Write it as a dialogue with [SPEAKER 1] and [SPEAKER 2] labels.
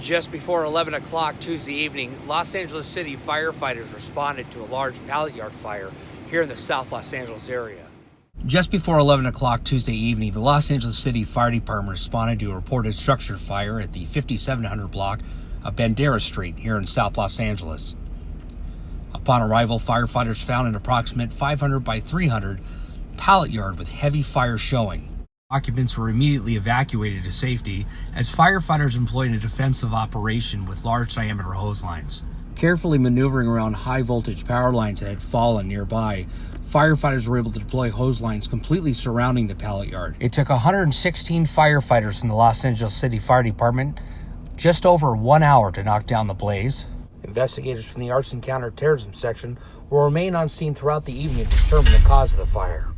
[SPEAKER 1] Just before 11 o'clock Tuesday evening, Los Angeles City firefighters responded to a large pallet yard fire here in the South Los Angeles area. Just before 11 o'clock Tuesday evening, the Los Angeles City Fire Department responded to a reported structure fire at the 5700 block of Bandera Street here in South Los Angeles. Upon arrival, firefighters found an approximate 500 by 300 pallet yard with heavy fire showing. Occupants were immediately evacuated to safety as firefighters employed a defensive operation with large diameter hose lines. Carefully maneuvering around high voltage power lines that had fallen nearby, firefighters were able to deploy hose lines completely surrounding the pallet yard. It took 116 firefighters from the Los Angeles City Fire Department just over one hour to knock down the blaze. Investigators from the Arson Counterterrorism Section will remain on scene throughout the evening to determine the cause of the fire.